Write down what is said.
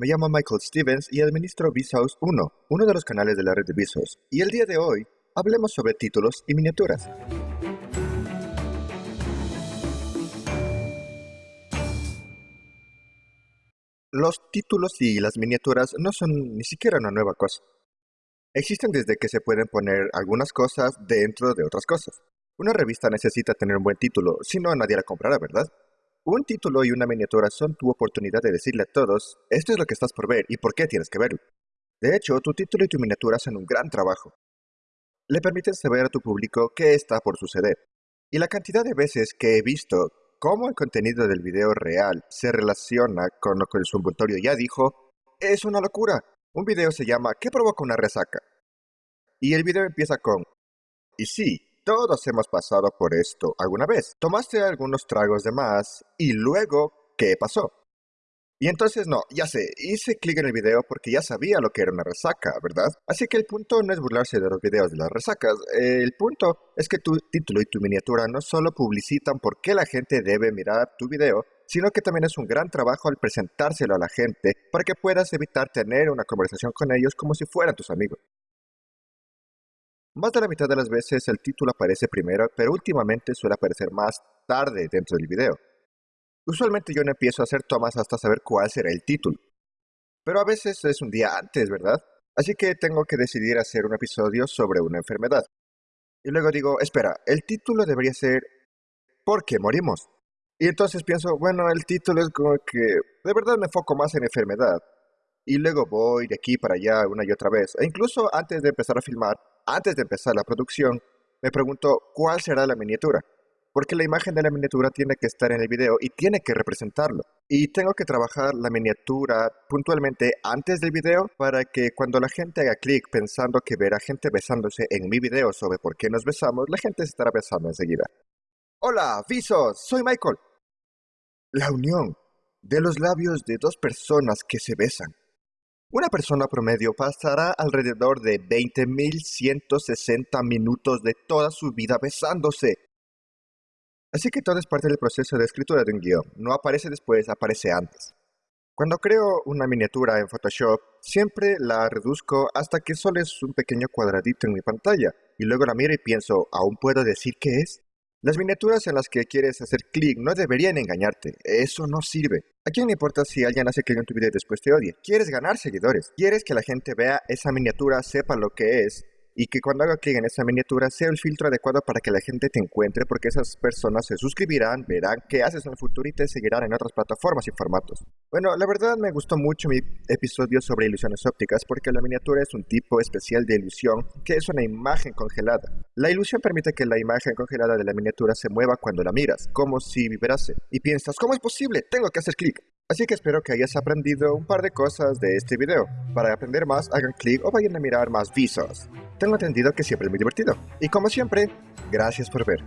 Me llamo Michael Stevens y administro Vsauce 1, uno de los canales de la red de Vsauce. Y el día de hoy, hablemos sobre títulos y miniaturas. Los títulos y las miniaturas no son ni siquiera una nueva cosa. Existen desde que se pueden poner algunas cosas dentro de otras cosas. Una revista necesita tener un buen título, si no nadie la comprará, ¿verdad? Un título y una miniatura son tu oportunidad de decirle a todos, esto es lo que estás por ver y por qué tienes que verlo. De hecho, tu título y tu miniatura hacen un gran trabajo. Le permiten saber a tu público qué está por suceder. Y la cantidad de veces que he visto cómo el contenido del video real se relaciona con lo que el sumbultorio ya dijo, es una locura. Un video se llama ¿Qué provoca una resaca? Y el video empieza con, y sí, todos hemos pasado por esto alguna vez. Tomaste algunos tragos de más y luego, ¿qué pasó? Y entonces no, ya sé, hice clic en el video porque ya sabía lo que era una resaca, ¿verdad? Así que el punto no es burlarse de los videos de las resacas, el punto es que tu título y tu miniatura no solo publicitan por qué la gente debe mirar tu video, sino que también es un gran trabajo al presentárselo a la gente para que puedas evitar tener una conversación con ellos como si fueran tus amigos. Más de la mitad de las veces el título aparece primero, pero últimamente suele aparecer más tarde dentro del video. Usualmente yo no empiezo a hacer tomas hasta saber cuál será el título. Pero a veces es un día antes, ¿verdad? Así que tengo que decidir hacer un episodio sobre una enfermedad. Y luego digo, espera, el título debería ser ¿Por qué morimos? Y entonces pienso, bueno, el título es como que de verdad me enfoco más en enfermedad. Y luego voy de aquí para allá una y otra vez. E incluso antes de empezar a filmar, antes de empezar la producción, me pregunto cuál será la miniatura, porque la imagen de la miniatura tiene que estar en el video y tiene que representarlo. Y tengo que trabajar la miniatura puntualmente antes del video para que cuando la gente haga clic pensando que verá gente besándose en mi video sobre por qué nos besamos, la gente se estará besando enseguida. Hola, visos, soy Michael. La unión de los labios de dos personas que se besan una persona promedio pasará alrededor de 20.160 minutos de toda su vida besándose. Así que todo es parte del proceso de escritura de un guion. No aparece después, aparece antes. Cuando creo una miniatura en Photoshop, siempre la reduzco hasta que solo es un pequeño cuadradito en mi pantalla, y luego la miro y pienso, ¿aún puedo decir qué es? Las miniaturas en las que quieres hacer clic no deberían engañarte, eso no sirve. ¿A quién le importa si alguien hace clic en tu video y después te odia? Quieres ganar seguidores, quieres que la gente vea esa miniatura, sepa lo que es y que cuando haga clic en esa miniatura sea el filtro adecuado para que la gente te encuentre porque esas personas se suscribirán, verán qué haces en el futuro y te seguirán en otras plataformas y formatos. Bueno, la verdad me gustó mucho mi episodio sobre ilusiones ópticas porque la miniatura es un tipo especial de ilusión que es una imagen congelada. La ilusión permite que la imagen congelada de la miniatura se mueva cuando la miras, como si vibrase, y piensas, ¿cómo es posible? Tengo que hacer clic. Así que espero que hayas aprendido un par de cosas de este video. Para aprender más, hagan clic o vayan a mirar más visos. Tengo entendido que siempre es muy divertido. Y como siempre, gracias por ver.